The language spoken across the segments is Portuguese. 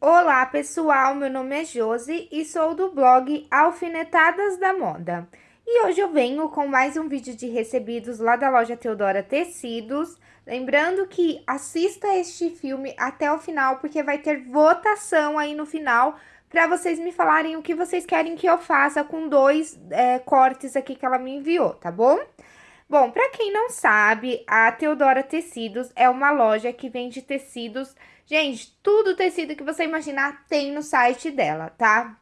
Olá pessoal, meu nome é Josi e sou do blog Alfinetadas da Moda. E hoje eu venho com mais um vídeo de recebidos lá da loja Teodora Tecidos. Lembrando que assista este filme até o final, porque vai ter votação aí no final para vocês me falarem o que vocês querem que eu faça com dois é, cortes aqui que ela me enviou, tá bom? Bom, para quem não sabe, a Teodora Tecidos é uma loja que vende tecidos... Gente, tudo tecido que você imaginar tem no site dela, tá?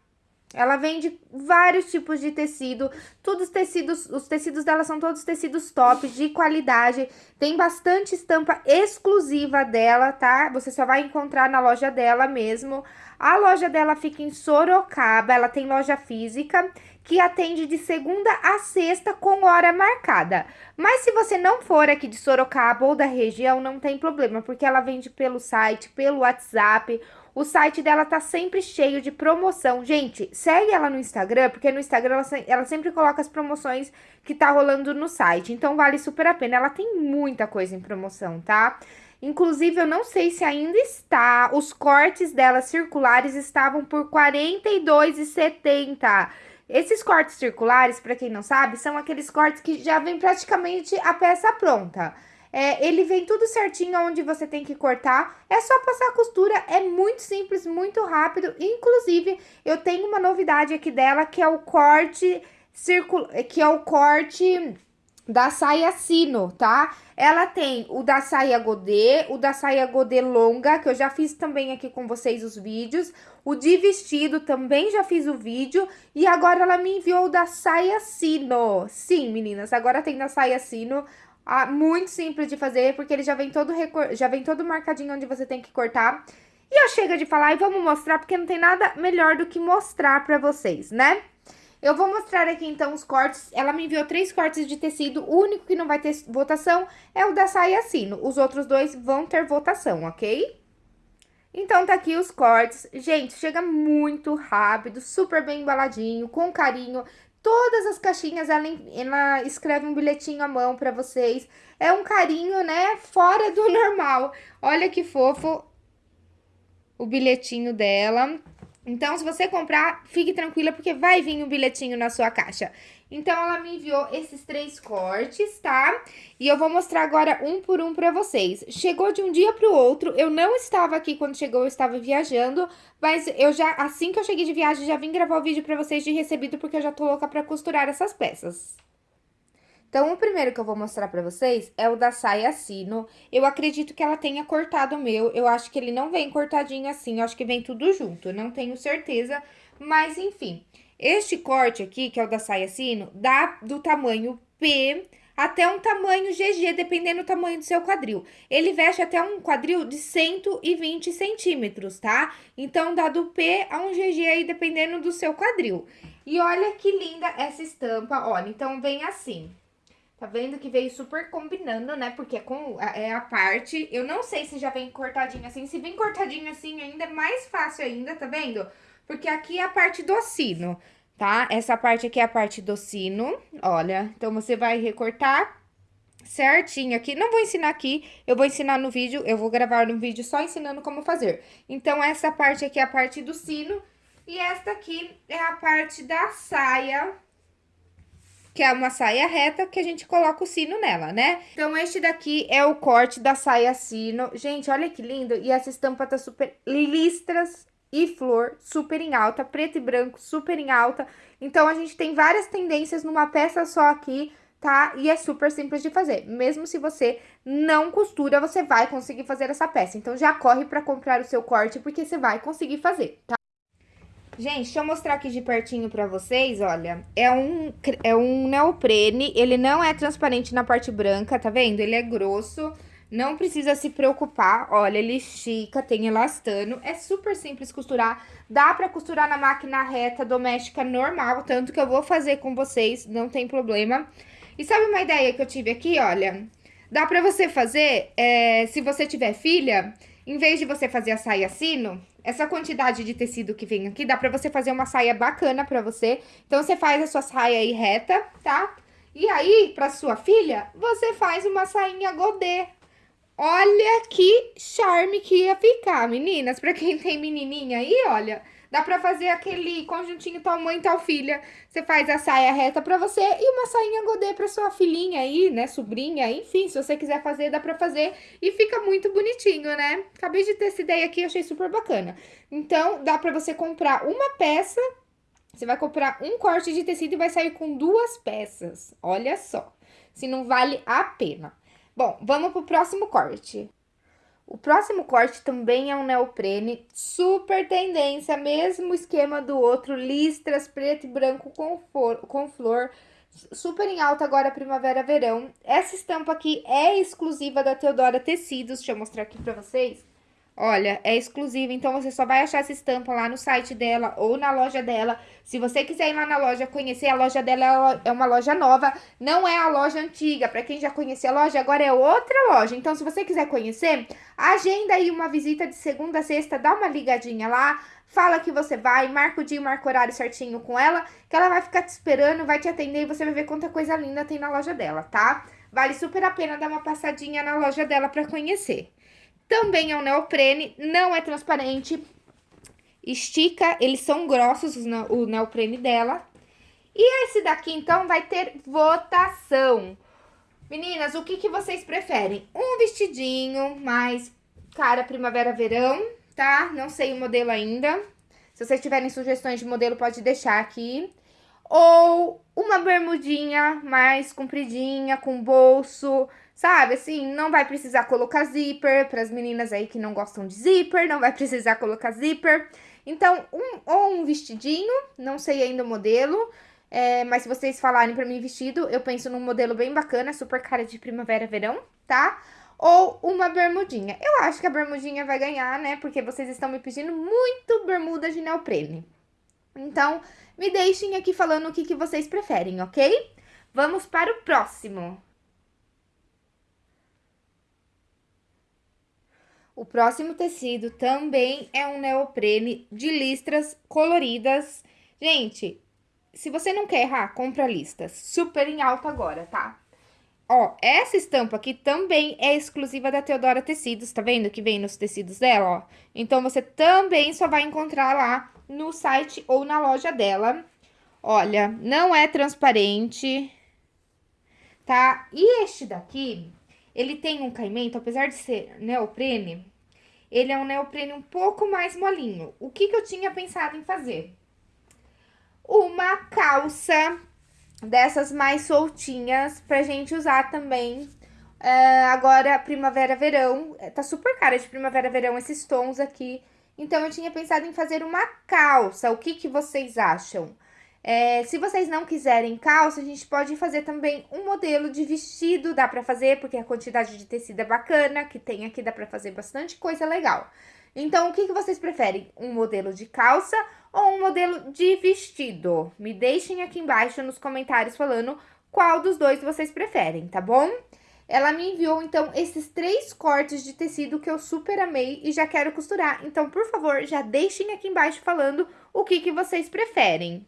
Ela vende vários tipos de tecido, todos os tecidos, os tecidos dela são todos tecidos top, de qualidade, tem bastante estampa exclusiva dela, tá? Você só vai encontrar na loja dela mesmo. A loja dela fica em Sorocaba, ela tem loja física que atende de segunda a sexta com hora marcada. Mas se você não for aqui de Sorocaba ou da região, não tem problema, porque ela vende pelo site, pelo WhatsApp. O site dela tá sempre cheio de promoção. Gente, segue ela no Instagram, porque no Instagram ela, ela sempre coloca as promoções que tá rolando no site. Então vale super a pena. Ela tem muita coisa em promoção, tá? Inclusive, eu não sei se ainda está. Os cortes dela circulares estavam por R$ 42,70. Esses cortes circulares, para quem não sabe, são aqueles cortes que já vem praticamente a peça pronta. É, ele vem tudo certinho onde você tem que cortar, é só passar a costura, é muito simples, muito rápido. Inclusive, eu tenho uma novidade aqui dela, que é o corte que é o corte da saia sino, tá? Ela tem o da saia godê, o da saia godê longa, que eu já fiz também aqui com vocês os vídeos. O de vestido também já fiz o vídeo. E agora ela me enviou o da saia sino. Sim, meninas, agora tem da saia sino. Ah, muito simples de fazer, porque ele já vem todo já vem todo marcadinho onde você tem que cortar. E eu chega de falar e vamos mostrar, porque não tem nada melhor do que mostrar pra vocês, né? Eu vou mostrar aqui, então, os cortes. Ela me enviou três cortes de tecido. O único que não vai ter votação é o da saia sino. Os outros dois vão ter votação, ok? Então, tá aqui os cortes. Gente, chega muito rápido, super bem embaladinho, com carinho. Todas as caixinhas, ela, ela escreve um bilhetinho à mão pra vocês. É um carinho, né, fora do normal. Olha que fofo o bilhetinho dela. Então, se você comprar, fique tranquila, porque vai vir um bilhetinho na sua caixa. Então, ela me enviou esses três cortes, tá? E eu vou mostrar agora um por um pra vocês. Chegou de um dia pro outro, eu não estava aqui quando chegou, eu estava viajando, mas eu já, assim que eu cheguei de viagem, já vim gravar o vídeo pra vocês de recebido, porque eu já tô louca pra costurar essas peças. Então, o primeiro que eu vou mostrar pra vocês é o da saia sino. Eu acredito que ela tenha cortado o meu. Eu acho que ele não vem cortadinho assim, eu acho que vem tudo junto. Eu não tenho certeza, mas enfim. Este corte aqui, que é o da saia sino, dá do tamanho P até um tamanho GG, dependendo do tamanho do seu quadril. Ele veste até um quadril de 120 centímetros, tá? Então, dá do P a um GG aí, dependendo do seu quadril. E olha que linda essa estampa, olha, então vem assim. Tá vendo que veio super combinando, né? Porque é, com, é a parte... Eu não sei se já vem cortadinho assim. Se vem cortadinho assim, ainda é mais fácil ainda, tá vendo? Porque aqui é a parte do sino, tá? Essa parte aqui é a parte do sino, olha. Então, você vai recortar certinho aqui. Não vou ensinar aqui, eu vou ensinar no vídeo. Eu vou gravar no vídeo só ensinando como fazer. Então, essa parte aqui é a parte do sino. E esta aqui é a parte da saia que é uma saia reta que a gente coloca o sino nela, né? Então, este daqui é o corte da saia sino. Gente, olha que lindo! E essa estampa tá super listras e flor, super em alta, preto e branco, super em alta. Então, a gente tem várias tendências numa peça só aqui, tá? E é super simples de fazer. Mesmo se você não costura, você vai conseguir fazer essa peça. Então, já corre pra comprar o seu corte, porque você vai conseguir fazer, tá? Gente, deixa eu mostrar aqui de pertinho pra vocês, olha. É um, é um neoprene, ele não é transparente na parte branca, tá vendo? Ele é grosso, não precisa se preocupar. Olha, ele estica, tem elastano, é super simples costurar. Dá pra costurar na máquina reta doméstica normal, tanto que eu vou fazer com vocês, não tem problema. E sabe uma ideia que eu tive aqui, olha? Dá pra você fazer, é, se você tiver filha, em vez de você fazer a saia sino, essa quantidade de tecido que vem aqui, dá pra você fazer uma saia bacana pra você. Então, você faz a sua saia aí reta, tá? E aí, pra sua filha, você faz uma sainha godê. Olha que charme que ia ficar, meninas. Pra quem tem menininha aí, olha, dá pra fazer aquele conjuntinho tal mãe, tal filha. Você faz a saia reta pra você e uma sainha godê pra sua filhinha aí, né, sobrinha, enfim. Se você quiser fazer, dá pra fazer e fica muito bonitinho, né? Acabei de ter essa ideia aqui, achei super bacana. Então, dá pra você comprar uma peça você vai comprar um corte de tecido e vai sair com duas peças. Olha só, se não vale a pena. Bom, vamos pro próximo corte. O próximo corte também é um neoprene, super tendência, mesmo esquema do outro, listras preto e branco com, for, com flor, super em alta agora primavera, verão. Essa estampa aqui é exclusiva da Teodora Tecidos, deixa eu mostrar aqui pra vocês. Olha, é exclusiva, então você só vai achar essa estampa lá no site dela ou na loja dela. Se você quiser ir lá na loja conhecer, a loja dela é uma loja nova, não é a loja antiga. Para quem já conhecia a loja, agora é outra loja. Então, se você quiser conhecer, agenda aí uma visita de segunda a sexta, dá uma ligadinha lá, fala que você vai, marca o dia, marca o horário certinho com ela, que ela vai ficar te esperando, vai te atender e você vai ver quanta coisa linda tem na loja dela, tá? Vale super a pena dar uma passadinha na loja dela para conhecer. Também é um neoprene, não é transparente, estica, eles são grossos, o neoprene dela. E esse daqui, então, vai ter votação. Meninas, o que, que vocês preferem? Um vestidinho mais cara primavera-verão, tá? Não sei o modelo ainda. Se vocês tiverem sugestões de modelo, pode deixar aqui. Ou uma bermudinha mais compridinha, com bolso, Sabe, assim, não vai precisar colocar zíper, para as meninas aí que não gostam de zíper, não vai precisar colocar zíper. Então, um, ou um vestidinho, não sei ainda o modelo, é, mas se vocês falarem para mim vestido, eu penso num modelo bem bacana, super cara de primavera, verão, tá? Ou uma bermudinha. Eu acho que a bermudinha vai ganhar, né? Porque vocês estão me pedindo muito bermuda de neoprene. Então, me deixem aqui falando o que, que vocês preferem, ok? Vamos para o próximo. O próximo tecido também é um neoprene de listras coloridas. Gente, se você não quer errar, compra listas. Super em alta agora, tá? Ó, essa estampa aqui também é exclusiva da Teodora Tecidos, tá vendo que vem nos tecidos dela, ó? Então, você também só vai encontrar lá no site ou na loja dela. Olha, não é transparente, tá? E este daqui, ele tem um caimento, apesar de ser neoprene, ele é um neoprene um pouco mais molinho. O que, que eu tinha pensado em fazer? Uma calça dessas mais soltinhas pra gente usar também é, agora primavera, verão. É, tá super cara de primavera, verão esses tons aqui. Então, eu tinha pensado em fazer uma calça. O que, que vocês acham? É, se vocês não quiserem calça, a gente pode fazer também um modelo de vestido, dá pra fazer, porque a quantidade de tecido é bacana, que tem aqui, dá pra fazer bastante coisa legal. Então, o que, que vocês preferem? Um modelo de calça ou um modelo de vestido? Me deixem aqui embaixo nos comentários falando qual dos dois vocês preferem, tá bom? Ela me enviou, então, esses três cortes de tecido que eu super amei e já quero costurar. Então, por favor, já deixem aqui embaixo falando o que, que vocês preferem.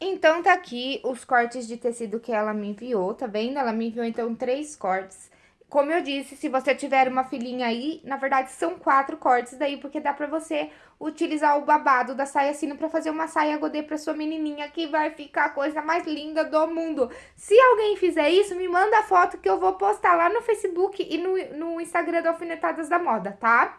Então, tá aqui os cortes de tecido que ela me enviou, tá vendo? Ela me enviou, então, três cortes. Como eu disse, se você tiver uma filhinha aí, na verdade, são quatro cortes daí, porque dá pra você utilizar o babado da saia sino pra fazer uma saia godê pra sua menininha, que vai ficar a coisa mais linda do mundo. Se alguém fizer isso, me manda a foto que eu vou postar lá no Facebook e no, no Instagram do Alfinetadas da Moda, tá?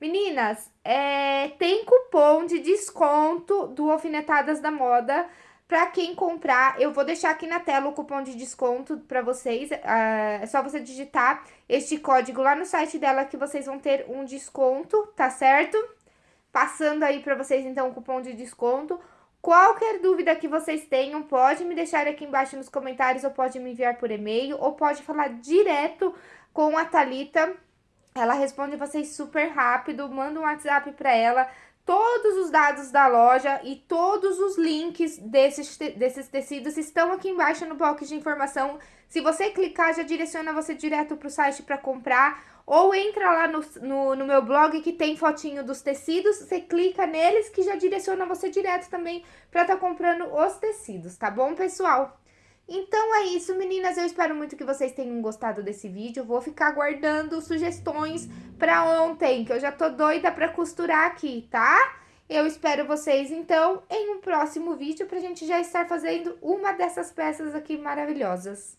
Meninas, é, tem cupom de desconto do Alfinetadas da Moda para quem comprar. Eu vou deixar aqui na tela o cupom de desconto para vocês. É só você digitar este código lá no site dela que vocês vão ter um desconto, tá certo? Passando aí para vocês, então, o cupom de desconto. Qualquer dúvida que vocês tenham, pode me deixar aqui embaixo nos comentários, ou pode me enviar por e-mail, ou pode falar direto com a Thalita ela responde vocês super rápido, manda um WhatsApp para ela, todos os dados da loja e todos os links desses, te desses tecidos estão aqui embaixo no box de informação. Se você clicar, já direciona você direto para o site para comprar. Ou entra lá no, no, no, meu blog que tem fotinho dos tecidos, você clica neles que já direciona você direto também para estar tá comprando os tecidos, tá bom, pessoal? Então é isso, meninas. Eu espero muito que vocês tenham gostado desse vídeo. Vou ficar guardando sugestões para ontem, que eu já tô doida para costurar aqui, tá? Eu espero vocês, então, em um próximo vídeo pra gente já estar fazendo uma dessas peças aqui maravilhosas.